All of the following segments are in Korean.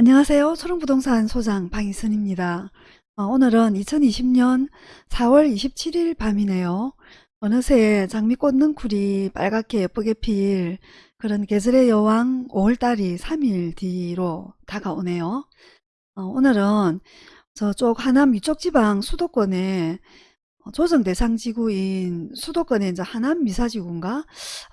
안녕하세요. 초롱부동산 소장 방희선입니다. 어, 오늘은 2020년 4월 27일 밤이네요. 어느새 장미꽃 능쿨이 빨갛게 예쁘게 필 그런 계절의 여왕 5월달이 3일 뒤로 다가오네요. 어, 오늘은 저쪽 하남 위쪽 지방 수도권에 어, 조정 대상 지구인 수도권의 이제 하남 미사지구인가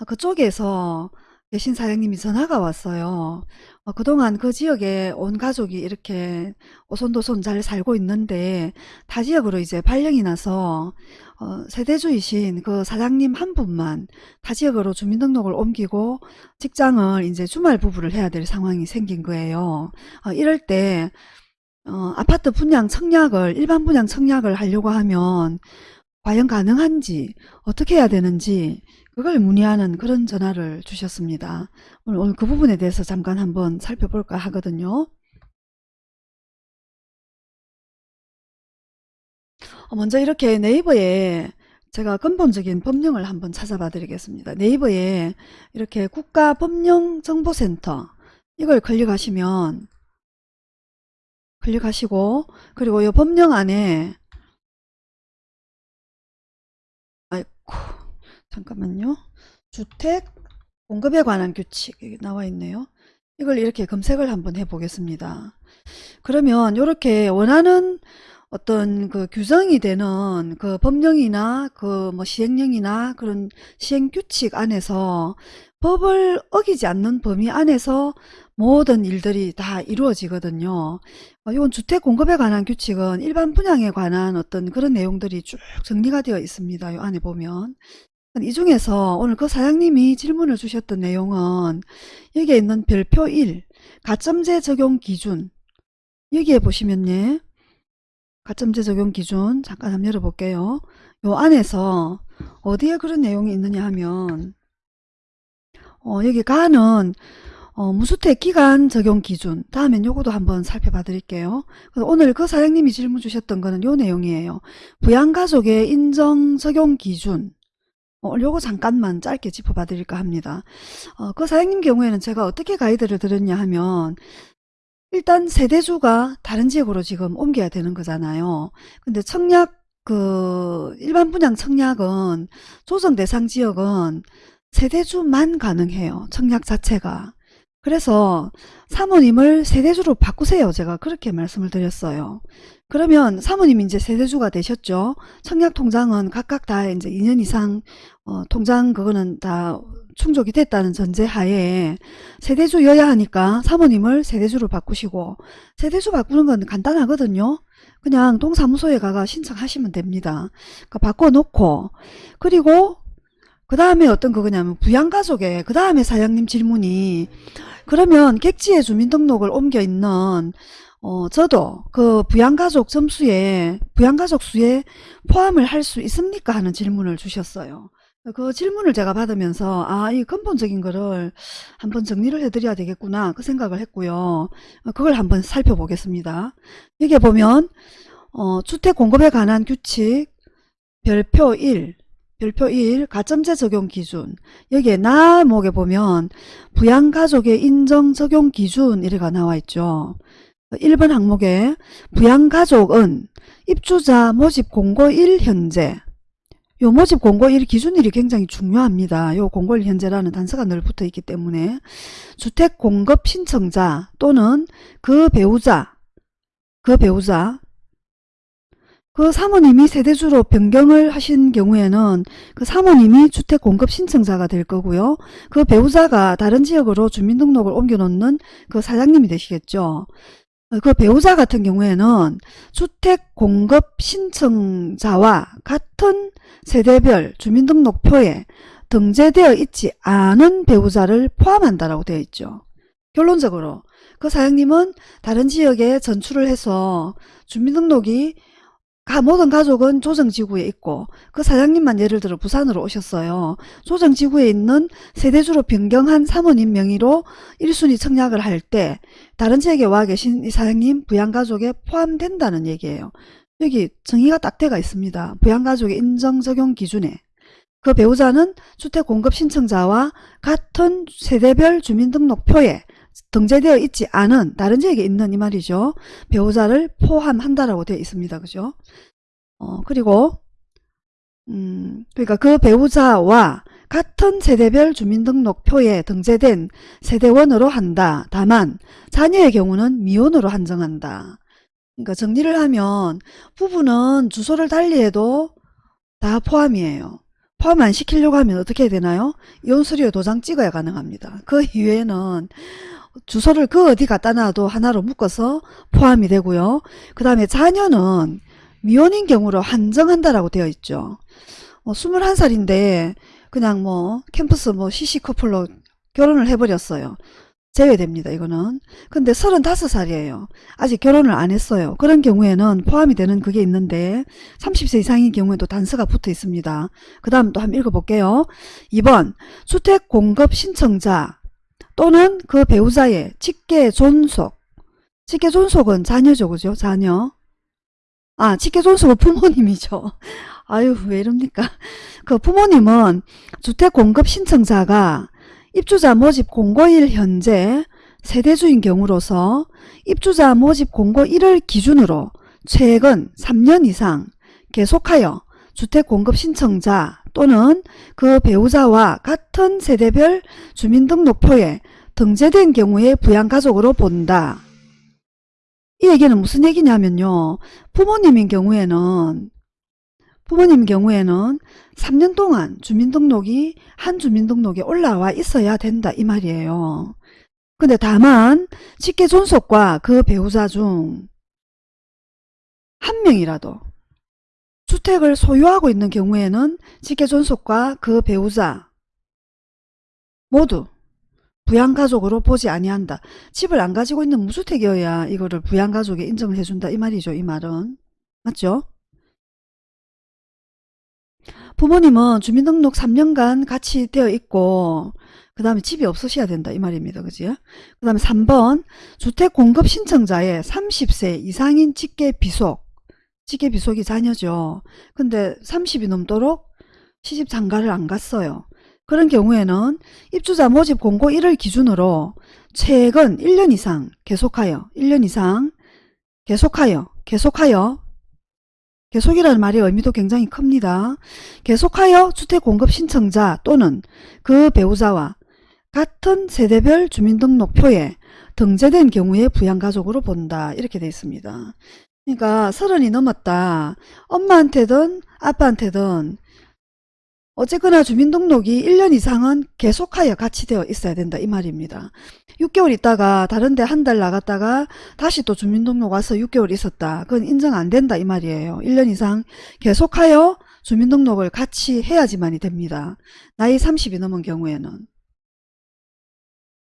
아, 그쪽에서 계신 사장님이 전화가 왔어요. 어, 그동안 그 지역에 온 가족이 이렇게 오손도손 잘 살고 있는데 타 지역으로 이제 발령이 나서 어, 세대주이신 그 사장님 한 분만 타 지역으로 주민등록을 옮기고 직장을 이제 주말 부부를 해야 될 상황이 생긴 거예요. 어, 이럴 때 어, 아파트 분양 청약을 일반 분양 청약을 하려고 하면 과연 가능한지 어떻게 해야 되는지 그걸 문의하는 그런 전화를 주셨습니다. 오늘, 오늘 그 부분에 대해서 잠깐 한번 살펴볼까 하거든요. 어, 먼저 이렇게 네이버에 제가 근본적인 법령을 한번 찾아봐 드리겠습니다. 네이버에 이렇게 국가법령정보센터 이걸 클릭하시면 클릭하시고 그리고 이 법령 안에 잠깐만요. 주택 공급에 관한 규칙 나와 있네요. 이걸 이렇게 검색을 한번 해 보겠습니다. 그러면 이렇게 원하는 어떤 그 규정이 되는 그 법령이나 그 뭐 시행령이나 그런 시행 규칙 안에서 법을 어기지 않는 범위 안에서 모든 일들이 다 이루어지거든요. 어, 이건 주택 공급에 관한 규칙은 일반 분양에 관한 어떤 그런 내용들이 쭉 정리가 되어 있습니다. 이 안에 보면. 이 중에서 오늘 그 사장님이 질문을 주셨던 내용은 여기에 있는 별표 1 가점제 적용 기준. 여기에 보시면요. 가점제 적용 기준 잠깐 한번 열어볼게요. 요 안에서 어디에 그런 내용이 있느냐 하면 어, 여기 가는 어, 무주택 기간 적용 기준. 다음엔 요거도 한번 살펴봐 드릴게요. 오늘 그 사장님이 질문 주셨던 거는 요 내용이에요. 부양가족의 인정 적용 기준 어, 요거 잠깐만 짧게 짚어봐 드릴까 합니다. 어, 그 사장님 경우에는 제가 어떻게 가이드를 드렸냐 하면 일단 세대주가 다른 지역으로 지금 옮겨야 되는 거잖아요. 근데 청약 그 일반 분양 청약은 조정 대상 지역은 세대주만 가능해요. 청약 자체가. 그래서 사모님을 세대주로 바꾸세요. 제가 그렇게 말씀을 드렸어요. 그러면 사모님이 이제 세대주가 되셨죠. 청약 통장은 각각 다 이제 2년 이상 어, 통장 그거는 다 충족이 됐다는 전제하에 세대주여야 하니까 사모님을 세대주로 바꾸시고 세대주 바꾸는 건 간단하거든요. 그냥 동사무소에 가가 신청하시면 됩니다. 그러니까 바꿔놓고 그리고 그 다음에 어떤 그거냐면 부양가족에 그 다음에 사장님 질문이 그러면 객지에 주민등록을 옮겨 있는 어, 저도 그 부양가족 점수에 부양가족 수에 포함을 할 수 있습니까 하는 질문을 주셨어요. 그 질문을 제가 받으면서 아 이 근본적인 거를 한번 정리를 해드려야 되겠구나 그 생각을 했고요. 그걸 한번 살펴보겠습니다. 여기 보면 어, 주택 공급에 관한 규칙 별표 1 별표 1 가점제 적용 기준 여기에 나목에 보면 부양가족의 인정 적용 기준 이래가 나와 있죠. 1번 항목에 부양가족은 입주자 모집 공고 1 현재 요 모집 공고 1 기준일이 굉장히 중요합니다. 요 공고 1 현재라는 단서가 늘 붙어 있기 때문에 주택 공급 신청자 또는 그 배우자 그 배우자 그 사모님이 세대주로 변경을 하신 경우에는 그 사모님이 주택 공급 신청자가 될 거고요. 그 배우자가 다른 지역으로 주민등록을 옮겨놓는 그 사장님이 되시겠죠. 그 배우자 같은 경우에는 주택 공급 신청자와 같은 세대별 주민등록표에 등재되어 있지 않은 배우자를 포함한다라고 되어 있죠. 결론적으로 그 사장님은 다른 지역에 전출을 해서 주민등록이 모든 가족은 조정지구에 있고 그 사장님만 예를 들어 부산으로 오셨어요. 조정지구에 있는 세대주로 변경한 사모님 명의로 1순위 청약을 할 때 다른 지역에 와 계신 이 사장님 부양가족에 포함된다는 얘기예요. 여기 정의가 딱 돼가 있습니다. 부양가족의 인정 적용 기준에 그 배우자는 주택 공급 신청자와 같은 세대별 주민등록표에 등재되어 있지 않은 다른 지역에 있는 이 말이죠. 배우자를 포함한다라고 되어 있습니다. 그죠? 어, 그리고 음, 그러니까 그 배우자와 같은 세대별 주민등록표에 등재된 세대원으로 한다. 다만 자녀의 경우는 미혼으로 한정한다. 그러니까 정리를 하면 부부는 주소를 달리해도 다 포함이에요. 포함 안 시키려고 하면 어떻게 해야 되나요? 이혼수료 도장 찍어야 가능합니다. 그 이외에는 주소를 그 어디 갖다 놔도 하나로 묶어서 포함이 되고요. 그 다음에 자녀는 미혼인 경우로 한정한다라고 되어 있죠. 어, 21살인데 그냥 뭐 캠퍼스 뭐 시시 커플로 결혼을 해버렸어요. 제외됩니다. 이거는. 근데 35살이에요. 아직 결혼을 안 했어요. 그런 경우에는 포함이 되는 그게 있는데 30세 이상인 경우에도 단서가 붙어 있습니다. 그 다음 또 한번 읽어볼게요. 2번 주택 공급 신청자 또는 그 배우자의 직계 존속 직계 존속은 자녀죠. 그죠? 자녀. 아 직계 존속은 부모님이죠. 아유 왜 이럽니까? 그 부모님은 주택 공급 신청자가 입주자 모집 공고일 현재 세대주인 경우로서 입주자 모집 공고일을 기준으로 최근 3년 이상 계속하여 주택 공급 신청자 또는 그 배우자와 같은 세대별 주민등록표에 등재된 경우에 부양가족으로 본다. 이 얘기는 무슨 얘기냐면요. 부모님인 경우에는 부모님 경우에는 3년 동안 주민등록이 한 주민등록에 올라와 있어야 된다 이 말이에요. 근데 다만 직계 존속과 그 배우자 중 한 명이라도 주택을 소유하고 있는 경우에는 직계 존속과 그 배우자 모두 부양가족으로 보지 아니한다. 집을 안 가지고 있는 무주택이어야 이거를 부양가족에 인정을 해준다 이 말이죠. 이 말은. 맞죠? 부모님은 주민등록 3년간 같이 되어 있고 그 다음에 집이 없으셔야 된다 이 말입니다. 그지? 그 다음에 3번 주택 공급 신청자의 30세 이상인 직계 비속 직계 비속이 자녀죠. 근데 30이 넘도록 시집 장가를 안 갔어요. 그런 경우에는 입주자 모집 공고 1을 기준으로 최근 1년 이상 계속하여 1년 이상 계속하여 계속하여 계속이라는 말의 의미도 굉장히 큽니다. 계속하여 주택 공급 신청자 또는 그 배우자와 같은 세대별 주민등록표에 등재된 경우에 부양가족으로 본다. 이렇게 되어 있습니다. 그러니까 서른이 넘었다. 엄마한테든 아빠한테든 어쨌거나 주민등록이 1년 이상은 계속하여 같이 되어 있어야 된다 이 말입니다. 6개월 있다가 다른 데 한 달 나갔다가 다시 또 주민등록 와서 6개월 있었다. 그건 인정 안 된다 이 말이에요. 1년 이상 계속하여 주민등록을 같이 해야지만이 됩니다. 나이 30이 넘은 경우에는.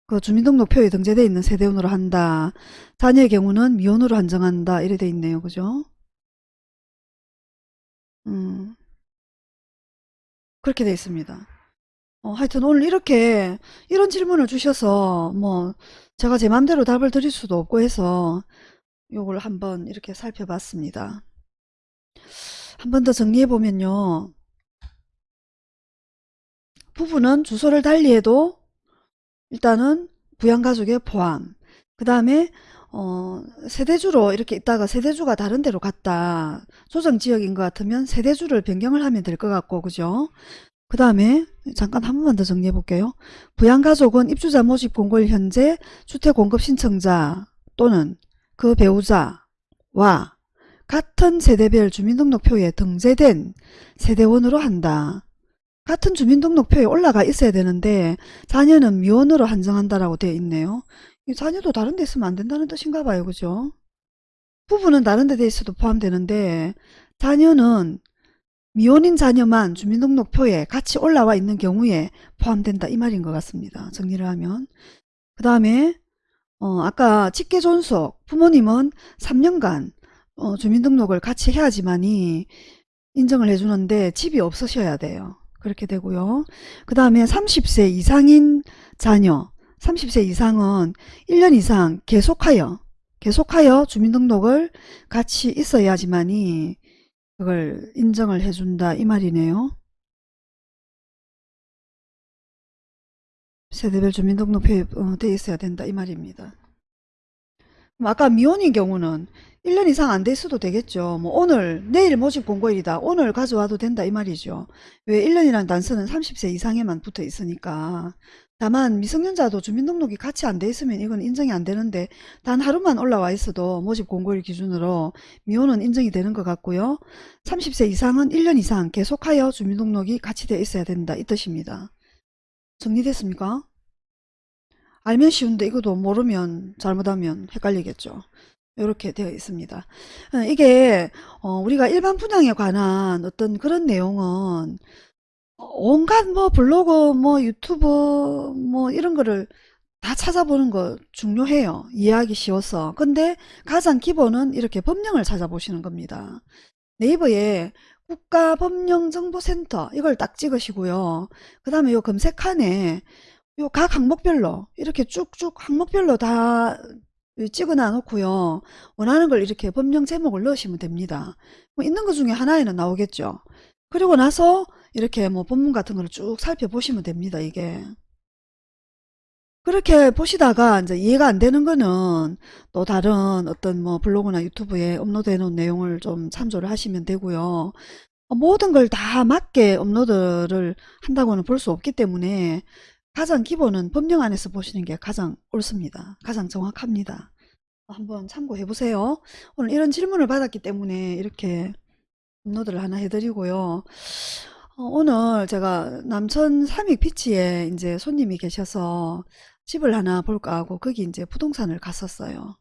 그 주민등록표에 등재되어 있는 세대원으로 한다. 자녀의 경우는 미혼으로 한정한다. 이래 돼 있네요. 그죠? 음. 그렇게 돼 있습니다. 어, 하여튼 오늘 이렇게 이런 질문을 주셔서 뭐 제가 제 맘대로 답을 드릴 수도 없고 해서 요걸 한번 이렇게 살펴봤습니다. 한 번 더 정리해 보면요. 부부는 주소를 달리해도 일단은 부양가족의 포함 그 다음에 어, 세대주로 이렇게 있다가 세대주가 다른 데로 갔다. 조정지역인 것 같으면 세대주를 변경을 하면 될 것 같고 그죠? 그 다음에 잠깐 한 번만 더 정리해 볼게요. 부양가족은 입주자 모집 공고일 현재 주택공급 신청자 또는 그 배우자와 같은 세대별 주민등록표에 등재된 세대원으로 한다. 같은 주민등록표에 올라가 있어야 되는데 자녀는 미혼으로 한정한다라고 되어 있네요. 자녀도 다른 데 있으면 안 된다는 뜻인가 봐요. 그죠? 부부는 다른 데 있어도 포함되는데 자녀는 미혼인 자녀만 주민등록표에 같이 올라와 있는 경우에 포함된다 이 말인 것 같습니다. 정리를 하면 그 다음에 어, 아까 직계존속 부모님은 3년간 어, 주민등록을 같이 해야지만이 인정을 해주는데 집이 없으셔야 돼요. 그렇게 되고요. 그 다음에 30세 이상인 자녀 30세 이상은 1년 이상 계속하여 계속하여 주민등록을 같이 있어야지만이 그걸 인정을 해준다 이 말이네요. 세대별 주민등록표에 어, 돼 있어야 된다 이 말입니다. 아까 미혼인 경우는 1년 이상 안돼 있어도 되겠죠. 뭐 오늘 내일 모집 공고일이다. 오늘 가져와도 된다 이 말이죠. 왜 1년이라는 단서는 30세 이상에만 붙어 있으니까. 다만 미성년자도 주민등록이 같이 안 돼 있으면 이건 인정이 안 되는데 단 하루만 올라와 있어도 모집 공고일 기준으로 미혼은 인정이 되는 것 같고요. 30세 이상은 1년 이상 계속하여 주민등록이 같이 되어 있어야 된다 이 뜻입니다. 정리됐습니까? 알면 쉬운데 이것도 모르면 잘못하면 헷갈리겠죠. 이렇게 되어 있습니다. 어, 이게 어, 우리가 일반 분양에 관한 어떤 그런 내용은 온갖 뭐 블로그 뭐 유튜브 뭐 이런 거를 다 찾아보는 거 중요해요. 이해하기 쉬워서. 근데 가장 기본은 이렇게 법령을 찾아보시는 겁니다. 네이버에 국가법령정보센터 이걸 딱 찍으시고요. 그 다음에 요 검색칸에 요 각 항목별로 이렇게 쭉쭉 항목별로 다 찍어 놔 놓고요. 원하는 걸 이렇게 법령 제목을 넣으시면 됩니다. 뭐 있는 것 중에 하나에는 나오겠죠. 그리고 나서 이렇게 뭐 본문 같은 거를 쭉 살펴보시면 됩니다. 이게. 그렇게 보시다가 이제 이해가 안 되는 거는 또 다른 어떤 뭐 블로그나 유튜브에 업로드해 놓은 내용을 좀 참조를 하시면 되고요. 어, 모든 걸 다 맞게 업로드를 한다고는 볼 수 없기 때문에 가장 기본은 법령 안에서 보시는 게 가장 옳습니다. 가장 정확합니다. 한번 참고해 보세요. 오늘 이런 질문을 받았기 때문에 이렇게 업로드를 하나 해드리고요. 어, 오늘 제가 남천 삼익 피치에 이제 손님이 계셔서 집을 하나 볼까 하고 거기 이제 부동산을 갔었어요.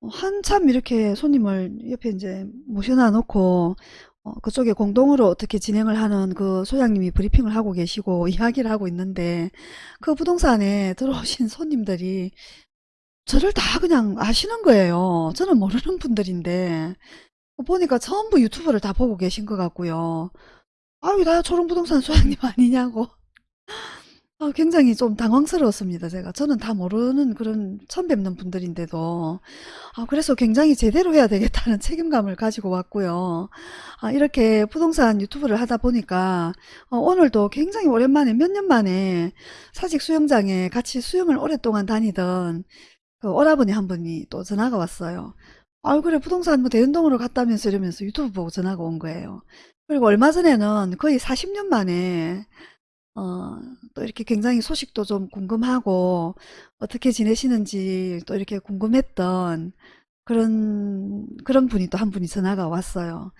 어, 한참 이렇게 손님을 옆에 이제 모셔놔 놓고 어, 그쪽에 공동으로 어떻게 진행을 하는 그 소장님이 브리핑을 하고 계시고 이야기를 하고 있는데 그 부동산에 들어오신 손님들이 저를 다 그냥 아시는 거예요. 저는 모르는 분들인데 보니까 전부 유튜브를 다 보고 계신 것 같고요. 아유 나 초롱부동산 소장님 아니냐고 아, 굉장히 좀 당황스러웠습니다. 제가 저는 다 모르는 그런 처음 뵙는 분들인데도 아, 그래서 굉장히 제대로 해야 되겠다는 책임감을 가지고 왔고요. 아, 이렇게 부동산 유튜브를 하다 보니까 어, 오늘도 굉장히 오랜만에 몇 년 만에 사직 수영장에 같이 수영을 오랫동안 다니던 그 오라버니 한 분이 또 전화가 왔어요. 아 그래 부동산 뭐 대운동으로 갔다면서 이러면서 유튜브 보고 전화가 온 거예요. 그리고 얼마 전에는 거의 40년 만에 어, 또 이렇게 굉장히 소식도 좀 궁금하고 어떻게 지내시는지 또 이렇게 궁금했던 그런 그런 분이 또 한 분이 전화가 왔어요.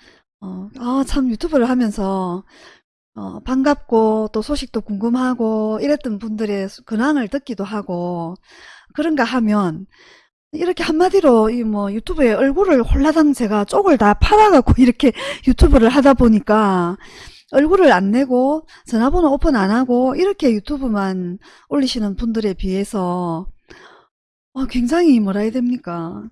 어, 아, 참 유튜브를 하면서 어, 반갑고 또 소식도 궁금하고 이랬던 분들의 근황을 듣기도 하고 그런가 하면 이렇게 한마디로 이 뭐 유튜브에 얼굴을 홀라당 제가 쪽을 다 팔아갖고 이렇게 유튜브를 하다 보니까 얼굴을 안 내고 전화번호 오픈 안 하고 이렇게 유튜브만 올리시는 분들에 비해서 어, 굉장히 뭐라 해야 됩니까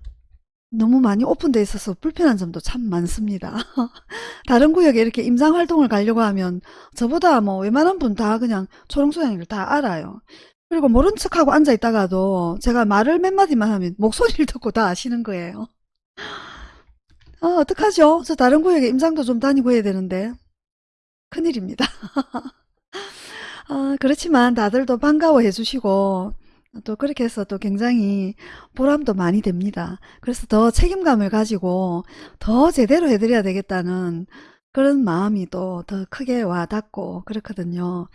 너무 많이 오픈되어 있어서 불편한 점도 참 많습니다. 다른 구역에 이렇게 임상활동을 가려고 하면 저보다 뭐 웬만한 분 다 그냥 초롱소양이를 다 알아요. 그리고 모른 척하고 앉아 있다가도 제가 말을 몇 마디만 하면 목소리를 듣고 다 아시는 거예요. 아, 어떡하죠? 저 다른 구역에 임상도 좀 다니고 해야 되는데. 큰일입니다. 아, 그렇지만 다들도 반가워해 주시고 또 그렇게 해서 또 굉장히 보람도 많이 됩니다. 그래서 더 책임감을 가지고 더 제대로 해드려야 되겠다는 그런 마음이 또 더 크게 와 닿고 그렇거든요.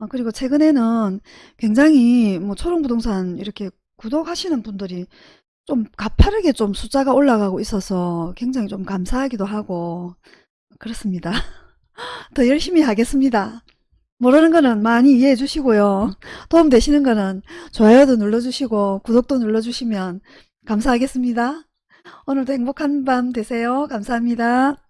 어, 그리고 최근에는 굉장히 뭐 초롱부동산 이렇게 구독하시는 분들이 좀 가파르게 좀 숫자가 올라가고 있어서 굉장히 좀 감사하기도 하고 그렇습니다. 더 열심히 하겠습니다. 모르는 거는 많이 이해해 주시고요. 도움 되시는 거는 좋아요도 눌러주시고 구독도 눌러주시면 감사하겠습니다. 오늘도 행복한 밤 되세요. 감사합니다.